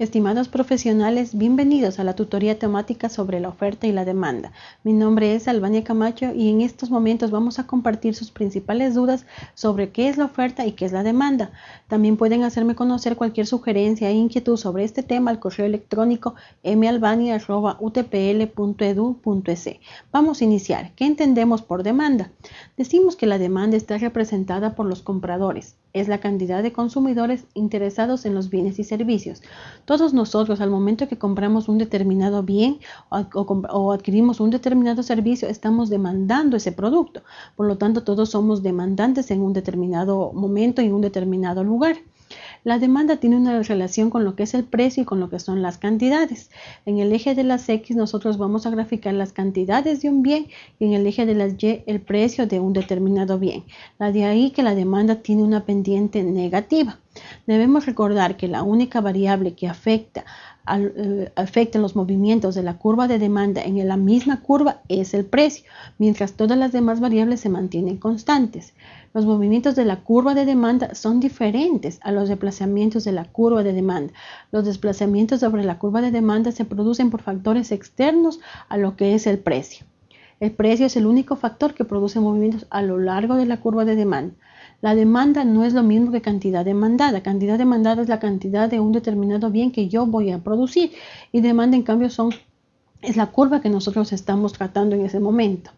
Estimados profesionales, bienvenidos a la tutoría temática sobre la oferta y la demanda. Mi nombre es Albania Camacho y en estos momentos vamos a compartir sus principales dudas sobre qué es la oferta y qué es la demanda. También pueden hacerme conocer cualquier sugerencia e inquietud sobre este tema al correo electrónico malbania.utpl.edu.es. Vamos a iniciar. ¿Qué entendemos por demanda? Decimos que la demanda está representada por los compradores. Es la cantidad de consumidores interesados en los bienes y servicios. Todos nosotros al momento que compramos un determinado bien o, adquirimos un determinado servicio, estamos demandando ese producto. Por lo tanto, todos somos demandantes en un determinado momento y en un determinado lugar. La demanda tiene una relación con lo que es el precio y con lo que son las cantidades. En el eje de las X nosotros vamos a graficar las cantidades de un bien y en el eje de las Y el precio de un determinado bien. La de ahí que la demanda tiene una pendiente negativa. Debemos recordar que la única variable que afecta eh, afecta los movimientos de la curva de demanda en la misma curva es el precio, mientras todas las demás variables se mantienen constantes. Los movimientos de la curva de demanda son diferentes a los desplazamientos de la curva de demanda. Los desplazamientos sobre la curva de demanda se producen por factores externos a lo que es el precio. El precio es el único factor que produce movimientos a lo largo de la curva de demanda. La demanda no es lo mismo que cantidad demandada. Cantidad demandada es la cantidad de un determinado bien que yo voy a producir y demanda en cambio es la curva que nosotros estamos tratando en ese momento.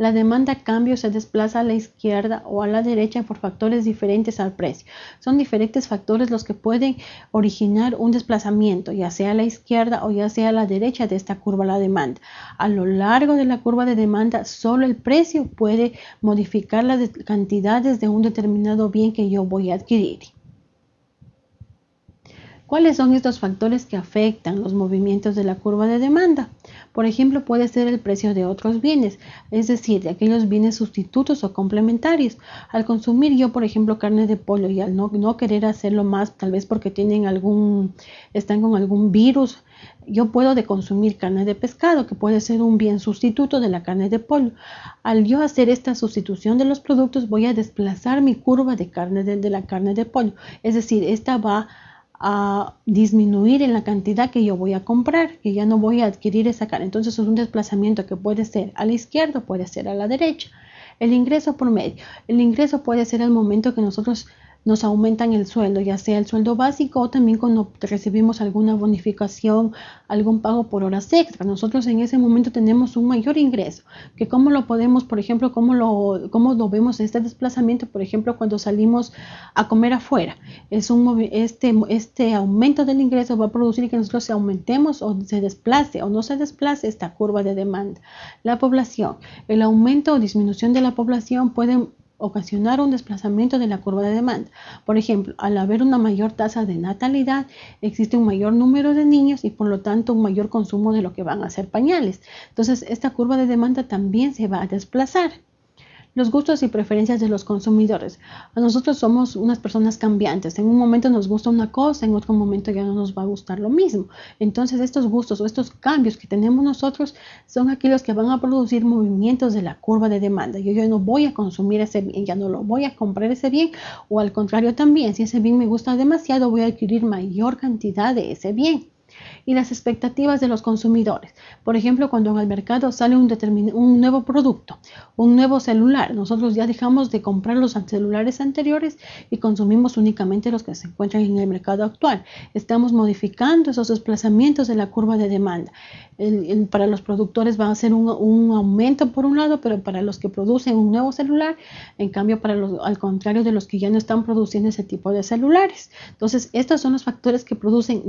La demanda cambio se desplaza a la izquierda o a la derecha por factores diferentes al precio. Son diferentes factores los que pueden originar un desplazamiento, ya sea a la izquierda o ya sea a la derecha de esta curva la demanda. A lo largo de la curva de demanda, solo el precio puede modificar las cantidades de un determinado bien que yo voy a adquirir. ¿Cuáles son estos factores que afectan los movimientos de la curva de demanda? Por ejemplo, puede ser el precio de otros bienes, es decir, de aquellos bienes sustitutos o complementarios. Al consumir yo, por ejemplo, carne de pollo y al no, querer hacerlo más, tal vez porque tienen algún, están con algún virus, yo puedo de consumir carne de pescado, que puede ser un bien sustituto de la carne de pollo. Al yo hacer esta sustitución de los productos, voy a desplazar mi curva de carne de, de la carne de pollo. Es decir, esta va a disminuir en la cantidad que yo voy a comprar, que ya no voy a adquirir esa carne. Entonces es un desplazamiento que puede ser a la izquierda, puede ser a la derecha. El ingreso por medio. El ingreso puede ser el momento que nosotros nos aumentan el sueldo, ya sea el sueldo básico o también cuando recibimos alguna bonificación, algún pago por horas extra. Nosotros en ese momento tenemos un mayor ingreso, que cómo lo podemos, por ejemplo, cómo lo, cómo lo vemos este desplazamiento, por ejemplo, cuando salimos a comer afuera. Es un, este, este aumento del ingreso va a producir que nosotros aumentemos o se desplace o no se desplace esta curva de demanda. La población, el aumento o disminución de la población puede ocasionar un desplazamiento de la curva de demanda. Por ejemplo, al haber una mayor tasa de natalidad, existe un mayor número de niños y por lo tanto un mayor consumo de lo que van a ser pañales. Entonces, esta curva de demanda también se va a desplazar. Los gustos y preferencias de los consumidores. Nosotros somos unas personas cambiantes. En un momento nos gusta una cosa, en otro momento ya no nos va a gustar lo mismo. Entonces estos gustos o estos cambios que tenemos nosotros son aquellos que van a producir movimientos de la curva de demanda. Yo, yo no voy a consumir ese bien, ya no lo voy a comprar ese bien o al contrario también, si ese bien me gusta demasiado, voy a adquirir mayor cantidad de ese bien y las expectativas de los consumidores. Por ejemplo, cuando el mercado sale un, un nuevo producto, un nuevo celular, nosotros ya dejamos de comprar los celulares anteriores y consumimos únicamente los que se encuentran en el mercado actual. Estamos modificando esos desplazamientos de la curva de demanda. para los productores va a ser un, aumento por un lado, pero para los que producen un nuevo celular, en cambio, para los, al contrario de los que ya no están produciendo ese tipo de celulares. Entonces, estos son los factores que producen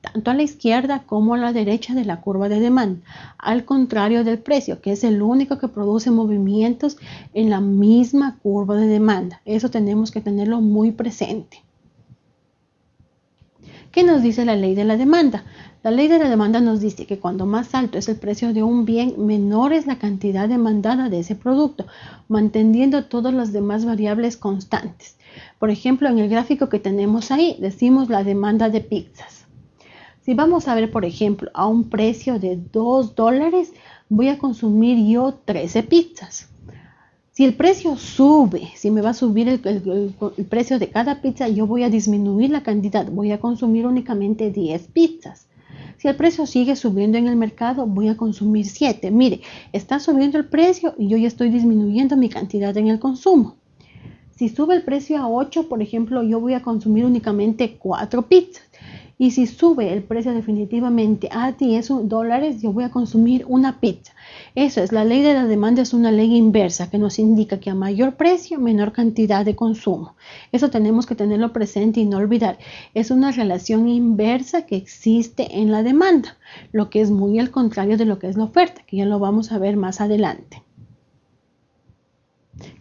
tanto a la izquierda como a la derecha de la curva de demanda, al contrario del precio, que es el único que produce movimientos en la misma curva de demanda. Eso tenemos que tenerlo muy presente. ¿Qué nos dice la ley de la demanda? La ley de la demanda nos dice que cuando más alto es el precio de un bien, menor es la cantidad demandada de ese producto, manteniendo todas las demás variables constantes. Por ejemplo, en el gráfico que tenemos ahí, decimos la demanda de pizzas. Si vamos a ver, por ejemplo, a un precio de 2 dólares, voy a consumir yo 13 pizzas. Si el precio sube, si me va a subir el, precio de cada pizza, yo voy a disminuir la cantidad, voy a consumir únicamente 10 pizzas. Si el precio sigue subiendo en el mercado, voy a consumir 7. Mire, está subiendo el precio y yo ya estoy disminuyendo mi cantidad en el consumo. Si sube el precio a 8, por ejemplo, yo voy a consumir únicamente 4 pizzas. Y si sube el precio definitivamente a 10 dólares, yo voy a consumir una pizza. Eso es, la ley de la demanda es una ley inversa que nos indica que a mayor precio, menor cantidad de consumo. Eso tenemos que tenerlo presente y no olvidar. Es una relación inversa que existe en la demanda, lo que es muy al contrario de lo que es la oferta, que ya lo vamos a ver más adelante.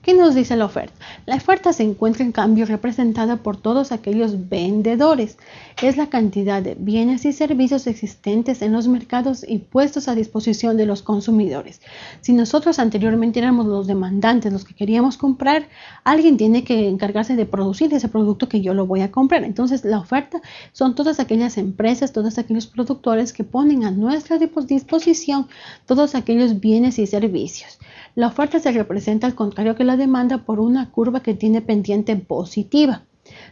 ¿Qué nos dice la oferta? La oferta se encuentra en cambio representada por todos aquellos vendedores. Es la cantidad de bienes y servicios existentes en los mercados y puestos a disposición de los consumidores. Si nosotros anteriormente éramos los demandantes, los que queríamos comprar, alguien tiene que encargarse de producir ese producto que yo lo voy a comprar. Entonces la oferta son todas aquellas empresas, todos aquellos productores que ponen a nuestra disposición todos aquellos bienes y servicios. La oferta se representa al contrario que la demanda por una curva que tiene pendiente positiva.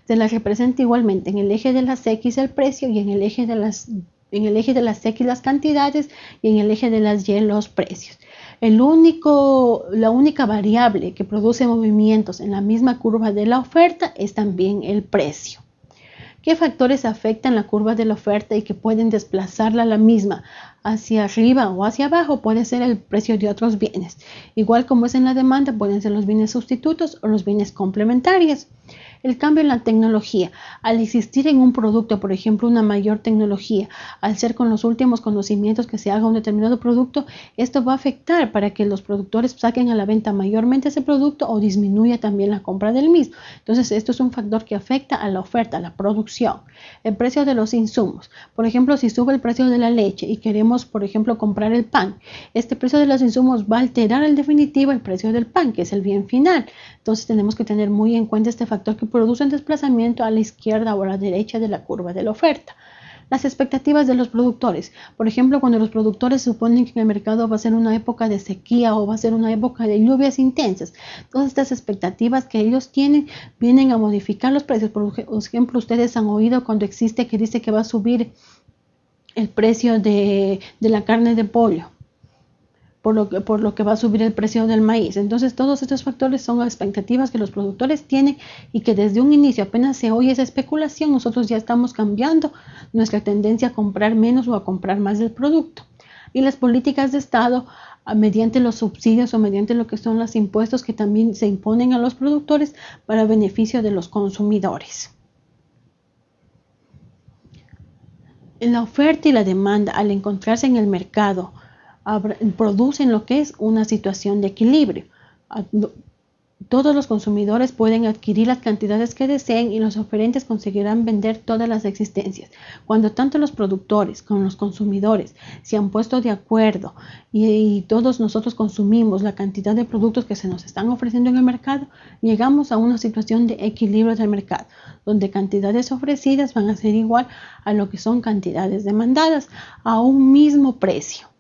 Se la representa igualmente en el eje de las X el precio y en el eje de las, en el eje de las X las cantidades y en el eje de las Y los precios. El único, la única variable que produce movimientos en la misma curva de la oferta es también el precio. ¿Qué factores afectan la curva de la oferta y que pueden desplazarla a la misma hacia arriba o hacia abajo puede ser el precio de otros bienes. Igual como es en la demanda, pueden ser los bienes sustitutos o los bienes complementarios. El cambio en la tecnología. Al existir en un producto, por ejemplo, una mayor tecnología, al ser con los últimos conocimientos que se haga un determinado producto, esto va a afectar para que los productores saquen a la venta mayormente ese producto o disminuya también la compra del mismo. Entonces, esto es un factor que afecta a la oferta, a la producción. El precio de los insumos. Por ejemplo, si sube el precio de la leche y queremos, por ejemplo, comprar el pan, este precio de los insumos va a alterar en definitivo el precio del pan, que es el bien final. Entonces, tenemos que tener muy en cuenta este factor que producen desplazamiento a la izquierda o a la derecha de la curva de la oferta. Las expectativas de los productores. Por ejemplo, cuando los productores suponen que el mercado va a ser una época de sequía o va a ser una época de lluvias intensas. Todas estas expectativas que ellos tienen vienen a modificar los precios. Por ejemplo, ustedes han oído cuando existe que dice que va a subir el precio de, de la carne de pollo por lo, que, por lo que va a subir el precio del maíz. Entonces, todos estos factores son expectativas que los productores tienen y que desde un inicio, apenas se oye esa especulación, nosotros ya estamos cambiando nuestra tendencia a comprar menos o a comprar más del producto. Y las políticas de Estado, mediante los subsidios o mediante lo que son los impuestos que también se imponen a los productores para beneficio de los consumidores. La oferta y la demanda, al encontrarse en el mercado, producen lo que es una situación de equilibrio. Todos los consumidores pueden adquirir las cantidades que deseen y los oferentes conseguirán vender todas las existencias. Cuando tanto los productores como los consumidores se han puesto de acuerdo y, todos nosotros consumimos la cantidad de productos que se nos están ofreciendo en el mercado, llegamos a una situación de equilibrio del mercado, donde cantidades ofrecidas van a ser igual a lo que son cantidades demandadas a un mismo precio.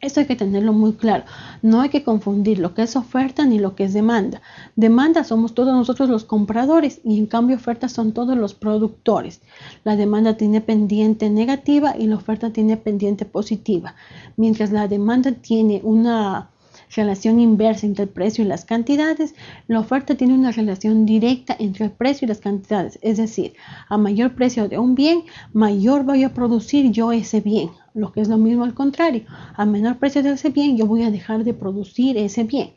Esto hay que tenerlo muy claro. No hay que confundir lo que es oferta ni lo que es demanda. Demanda somos todos nosotros los compradores y en cambio oferta son todos los productores. La demanda tiene pendiente negativa y la oferta tiene pendiente positiva. Mientras la demanda tiene una relación inversa entre el precio y las cantidades, la oferta tiene una relación directa entre el precio y las cantidades. Es decir, a mayor precio de un bien, mayor voy a producir yo ese bien lo que es lo mismo al contrario. A menor precio de ese bien, yo voy a dejar de producir ese bien.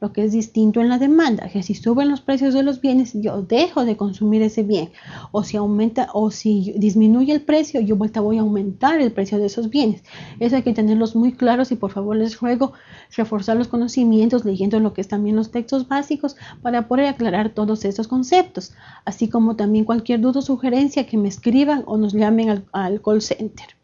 Lo que es distinto en la demanda, que si suben los precios de los bienes, yo dejo de consumir ese bien. O si aumenta o si disminuye el precio, yo vuelta voy a aumentar el precio de esos bienes. Eso hay que tenerlos muy claros y por favor les ruego reforzar los conocimientos leyendo lo que es también los textos básicos para poder aclarar todos estos conceptos. Así como también cualquier duda o sugerencia que me escriban o nos llamen al, al call center.